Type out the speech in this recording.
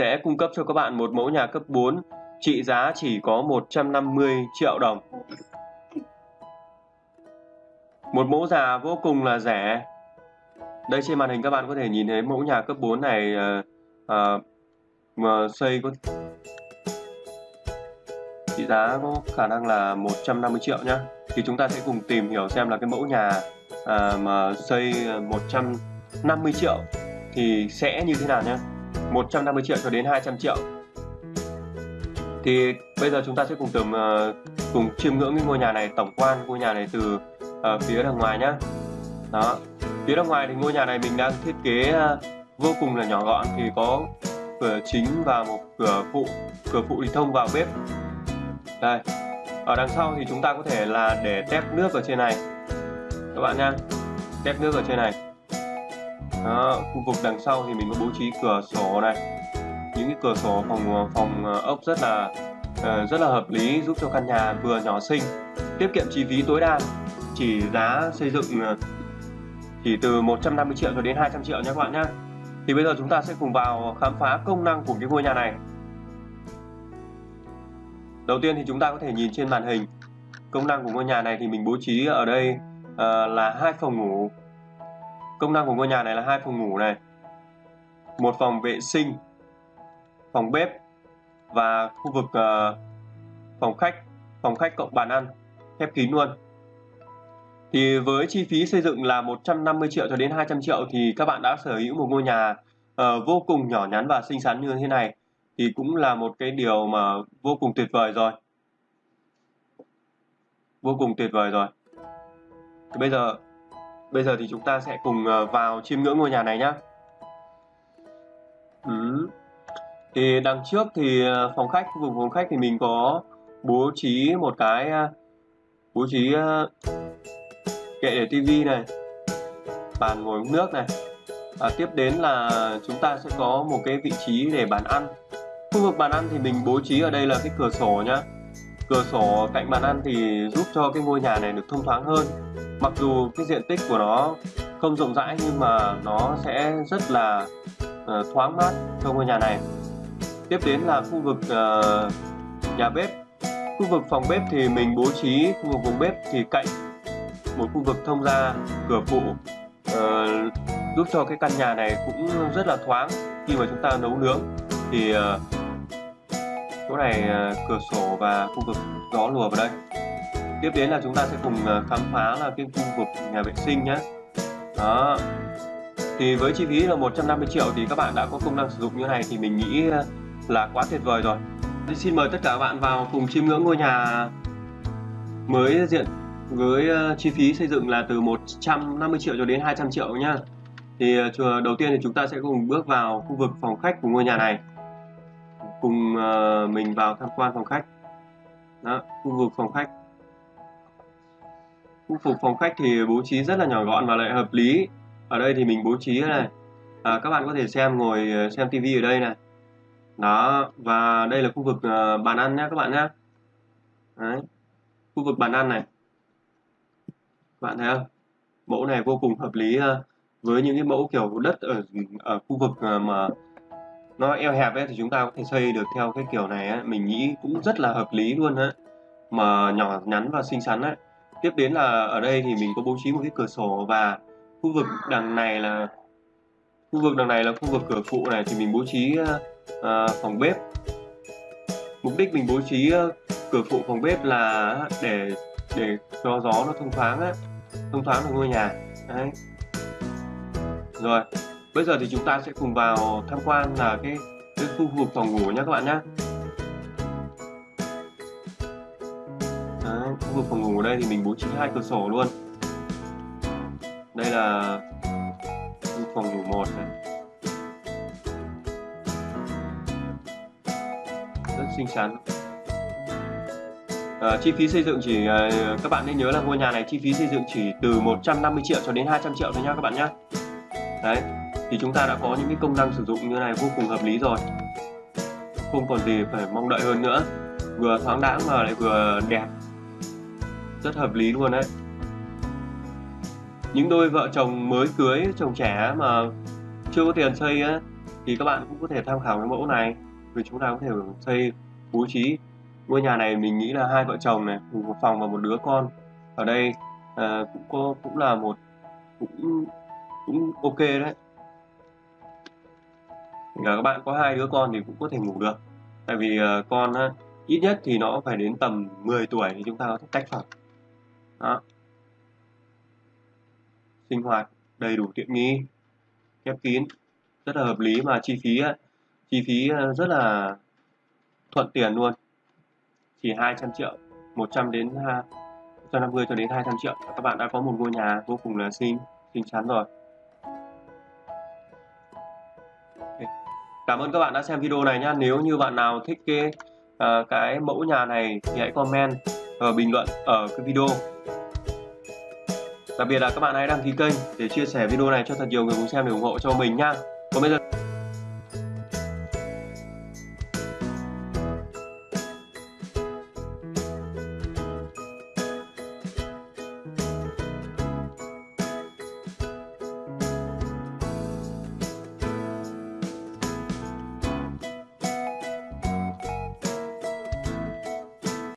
sẽ cung cấp cho các bạn một mẫu nhà cấp 4 trị giá chỉ có 150 triệu đồng. Một mẫu già vô cùng là rẻ. Đây trên màn hình các bạn có thể nhìn thấy mẫu nhà cấp 4 này à, mà xây có trị giá có khả năng là 150 triệu nhá. Thì chúng ta sẽ cùng tìm hiểu xem là cái mẫu nhà à, mà xây 150 triệu thì sẽ như thế nào nhé. 150 triệu cho đến 200 triệu. Thì bây giờ chúng ta sẽ cùng tầm uh, cùng chiêm ngưỡng cái ngôi nhà này tổng quan ngôi nhà này từ uh, phía đằng ngoài nhá. Đó phía đằng ngoài thì ngôi nhà này mình đang thiết kế uh, vô cùng là nhỏ gọn thì có cửa chính và một cửa phụ cửa phụ thì thông vào bếp. Đây ở đằng sau thì chúng ta có thể là để tép nước ở trên này. Các bạn nha tép nước ở trên này đó, khu vực đằng sau thì mình có bố trí cửa sổ này. Những cái cửa sổ phòng phòng ờ, ốc rất là ờ, rất là hợp lý giúp cho căn nhà vừa nhỏ xinh tiết kiệm chi phí tối đa. Chỉ giá xây dựng ờ, chỉ từ 150 triệu cho đến 200 triệu nha các bạn nhé thì bây giờ chúng ta sẽ cùng vào khám phá công năng của cái ngôi nhà này. Đầu tiên thì chúng ta có thể nhìn trên màn hình. Công năng của ngôi nhà này thì mình bố trí ở đây uh, là hai phòng ngủ công năng của ngôi nhà này là hai phòng ngủ này một phòng vệ sinh phòng bếp và khu vực uh, phòng khách phòng khách cộng bàn ăn khép kín luôn. Thì với chi phí xây dựng là 150 triệu cho đến 200 triệu thì các bạn đã sở hữu một ngôi nhà uh, vô cùng nhỏ nhắn và xinh xắn như thế này thì cũng là một cái điều mà vô cùng tuyệt vời rồi. Vô cùng tuyệt vời rồi. Thì bây giờ bây giờ thì chúng ta sẽ cùng ờ, vào chiêm ngưỡng ngôi nhà này nhé ừ. thì đằng trước thì ờ, phòng khách khu vực phòng khách thì mình có bố trí một cái ờ, bố trí kệ để tivi này bàn ngồi uống nước này. À, tiếp đến là chúng ta sẽ có một cái vị trí để bàn ăn. Khu vực bàn ăn thì mình bố trí ở đây là cái cửa sổ nhá cửa sổ cạnh bàn ăn thì giúp cho cái ngôi nhà này được thông thoáng hơn. Mặc dù cái diện tích của nó không rộng rãi nhưng mà nó sẽ rất là uh, thoáng mát cho ngôi nhà này. Tiếp đến là khu vực uh, nhà bếp. Khu vực phòng bếp thì mình bố trí khu vực phòng bếp thì cạnh một khu vực thông ra cửa phụ uh, giúp cho cái căn nhà này cũng rất là thoáng khi mà chúng ta nấu nướng. Thì uh, chỗ này ờ, cửa sổ và khu vực gió lùa vào đây. Tiếp đến là chúng ta sẽ cùng ờ, khám phá là cái khu vực nhà vệ sinh nhé đó. Thì với chi phí là 150 triệu thì các bạn đã có công năng sử dụng như này thì mình nghĩ ờ, là quá tuyệt vời rồi. Thì xin mời tất cả các bạn vào cùng chiêm ngưỡng ngôi nhà mới diện với chi phí xây dựng là từ 150 triệu cho đến 200 triệu nhá. Thì đầu tiên thì chúng ta sẽ cùng bước vào khu vực phòng khách của ngôi nhà này cùng ờ, mình vào tham quan phòng khách. Đó khu vực phòng khách. Khu phục phòng khách thì bố trí rất là nhỏ gọn và lại hợp lý. Ở đây thì mình bố trí này à, các bạn có thể xem ngồi ờ, xem tivi ở đây này. Đó và đây là khu vực uh, bàn ăn nhé các bạn nhé Đấy. khu vực bàn ăn này. Các bạn thấy không? Mẫu này vô cùng hợp lý uh, với những cái mẫu kiểu đất ở ở khu vực uh, mà nó eo hẹp ấy thì chúng ta có thể xây được theo cái kiểu này ấy. mình nghĩ cũng rất là hợp lý luôn á, mà nhỏ nhắn và xinh xắn á. tiếp đến là ở đây thì mình có bố trí một cái cửa sổ và khu vực đằng này là khu vực đằng này là khu vực cửa phụ này thì mình bố trí uh, phòng bếp mục đích mình bố trí uh, cửa phụ phòng bếp là để để cho gió nó thông thoáng á thông thoáng được ngôi nhà đấy rồi bây giờ thì chúng ta sẽ cùng vào tham quan là cái cái khu vực phòng ngủ nhé các bạn nhé khu vực phòng ngủ ở đây thì mình bố trí hai cửa sổ luôn. Đây là phòng ngủ một này. Rất xinh xắn. À, chi phí xây dựng chỉ à, các bạn nên nhớ là ngôi nhà này chi phí xây dựng chỉ từ 150 triệu cho đến 200 triệu thôi nhá các bạn nhé đấy thì chúng ta đã có những cái công năng sử dụng như này vô cùng hợp lý rồi. Không còn gì phải mong đợi hơn nữa. Vừa thoáng đãng mà lại vừa đẹp. Rất hợp lý luôn đấy. Những đôi vợ chồng mới cưới chồng trẻ mà chưa có tiền xây á thì các bạn cũng có thể tham khảo cái mẫu này. Vì chúng ta có thể xây bố trí ngôi nhà này mình nghĩ là hai vợ chồng này một phòng và một đứa con. Ở đây à, cũng có cũng là một cũng cũng ok đấy cả các bạn có hai đứa con thì cũng có thể ngủ được. Tại vì uh, con uh, ít nhất thì nó phải đến tầm 10 tuổi thì chúng ta có thể tách phòng đó. Sinh hoạt đầy đủ tiện nghi khép kín rất là hợp lý mà chi phí chi phí ờ, rất là thuận tiền luôn. Chỉ 200 triệu 100 đến 150 cho đến 200 triệu. Các bạn đã có một ngôi nhà vô cùng là xinh xinh chắn rồi. Cảm ơn các bạn đã xem video này nhé. Nếu như bạn nào thích cái uh, cái mẫu nhà này thì hãy comment và bình luận ở cái video. Đặc biệt là các bạn hãy đăng ký kênh để chia sẻ video này cho thật nhiều người cùng xem để ủng hộ cho mình nha. Còn bây giờ